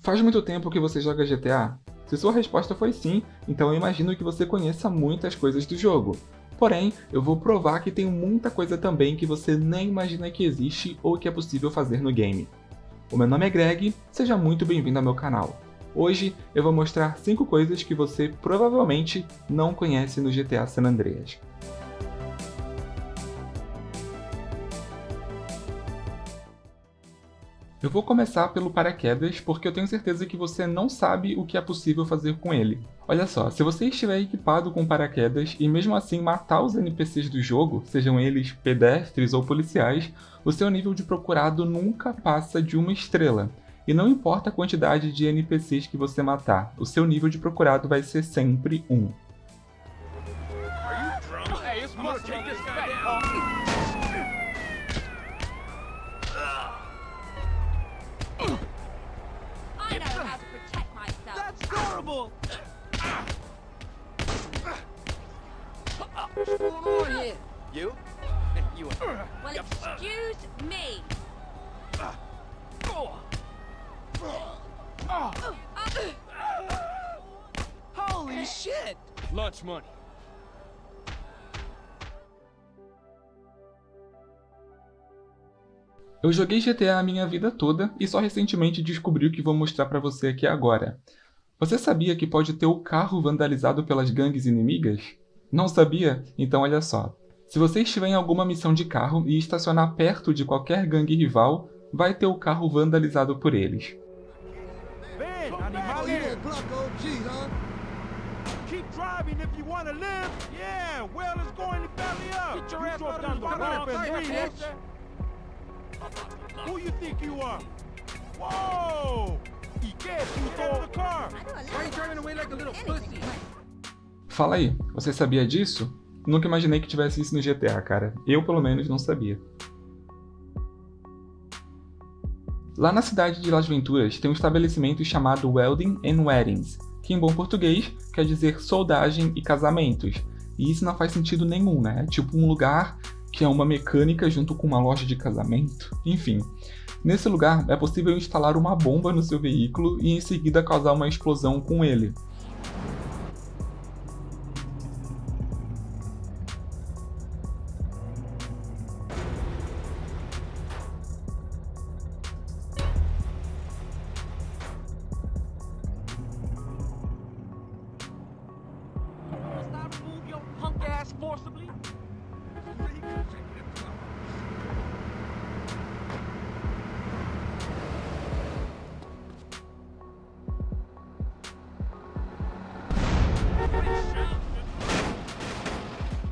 Faz muito tempo que você joga GTA? Se sua resposta foi sim, então eu imagino que você conheça muitas coisas do jogo. Porém, eu vou provar que tem muita coisa também que você nem imagina que existe ou que é possível fazer no game. O meu nome é Greg, seja muito bem-vindo ao meu canal. Hoje eu vou mostrar 5 coisas que você provavelmente não conhece no GTA San Andreas. Eu vou começar pelo paraquedas, porque eu tenho certeza que você não sabe o que é possível fazer com ele. Olha só, se você estiver equipado com paraquedas e mesmo assim matar os NPCs do jogo, sejam eles pedestres ou policiais, o seu nível de procurado nunca passa de uma estrela. E não importa a quantidade de NPCs que você matar, o seu nível de procurado vai ser sempre 1. You? You. Well, excuse me. Holy shit! Lunch money. Eu joguei GTA a minha vida toda e só recentemente descobri o que vou mostrar pra você aqui agora. Você sabia que pode ter o carro vandalizado pelas gangues inimigas? Não sabia? Então olha só. Se você estiver em alguma missão de carro e estacionar perto de qualquer gangue rival, vai ter o carro vandalizado por eles. Who you think you are? Whoa! Fala aí, você sabia disso? Nunca imaginei que tivesse isso no GTA, cara. Eu, pelo menos, não sabia. Lá na cidade de Las Venturas tem um estabelecimento chamado Welding and Weddings, que em bom português quer dizer soldagem e casamentos. E isso não faz sentido nenhum, né? É tipo um lugar que é uma mecânica junto com uma loja de casamento. Enfim, Nesse lugar, é possível instalar uma bomba no seu veículo e em seguida causar uma explosão com ele.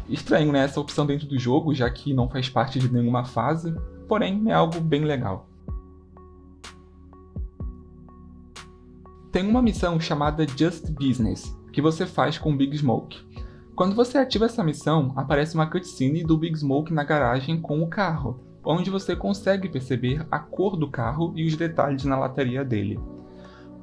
Estranho, né, essa opção dentro do jogo, já que não faz parte de nenhuma fase, porém é algo bem legal. Tem uma missão chamada Just Business, que você faz com o Big Smoke. Quando você ativa essa missão, aparece uma cutscene do Big Smoke na garagem com o carro, onde você consegue perceber a cor do carro e os detalhes na lataria dele.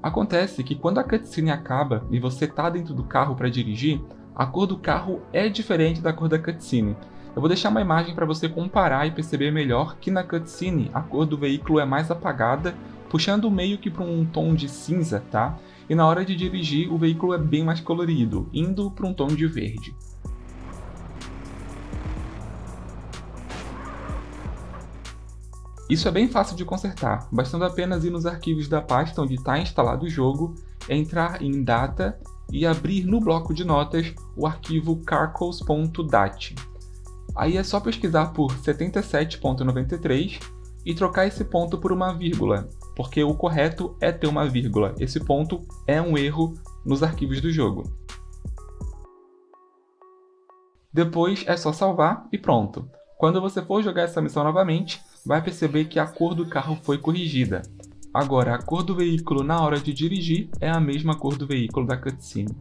Acontece que quando a cutscene acaba e você está dentro do carro para dirigir, a cor do carro é diferente da cor da cutscene. Eu vou deixar uma imagem para você comparar e perceber melhor que na cutscene a cor do veículo é mais apagada, puxando meio que para um tom de cinza, tá? E na hora de dirigir o veículo é bem mais colorido, indo para um tom de verde. Isso é bem fácil de consertar, bastando apenas ir nos arquivos da pasta onde está instalado o jogo, entrar em Data e abrir no bloco de notas o arquivo carcos.dat. Aí é só pesquisar por 77.93 e trocar esse ponto por uma vírgula, porque o correto é ter uma vírgula, esse ponto é um erro nos arquivos do jogo. Depois é só salvar e pronto. Quando você for jogar essa missão novamente, vai perceber que a cor do carro foi corrigida. Agora, a cor do veículo na hora de dirigir é a mesma cor do veículo da cutscene.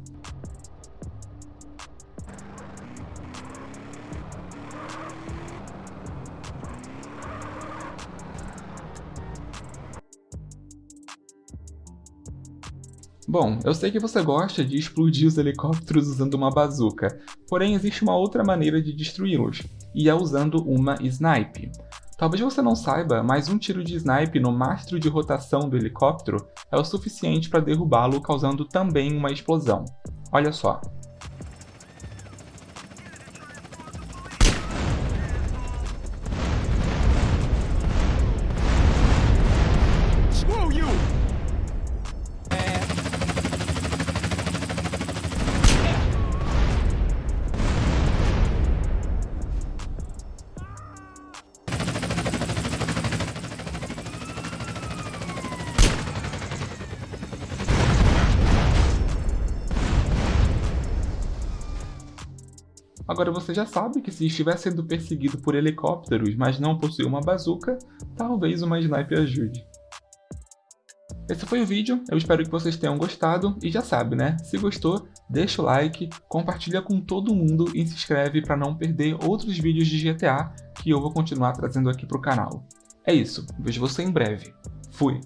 Bom, eu sei que você gosta de explodir os helicópteros usando uma bazuca, porém existe uma outra maneira de destruí-los, e é usando uma snipe. Talvez você não saiba, mas um tiro de snipe no mastro de rotação do helicóptero é o suficiente para derrubá-lo, causando também uma explosão. Olha só. Agora você já sabe que se estiver sendo perseguido por helicópteros, mas não possui uma bazuca, talvez uma sniper ajude. Esse foi o vídeo, eu espero que vocês tenham gostado e já sabe, né? Se gostou, deixa o like, compartilha com todo mundo e se inscreve para não perder outros vídeos de GTA que eu vou continuar trazendo aqui para o canal. É isso, vejo você em breve. Fui!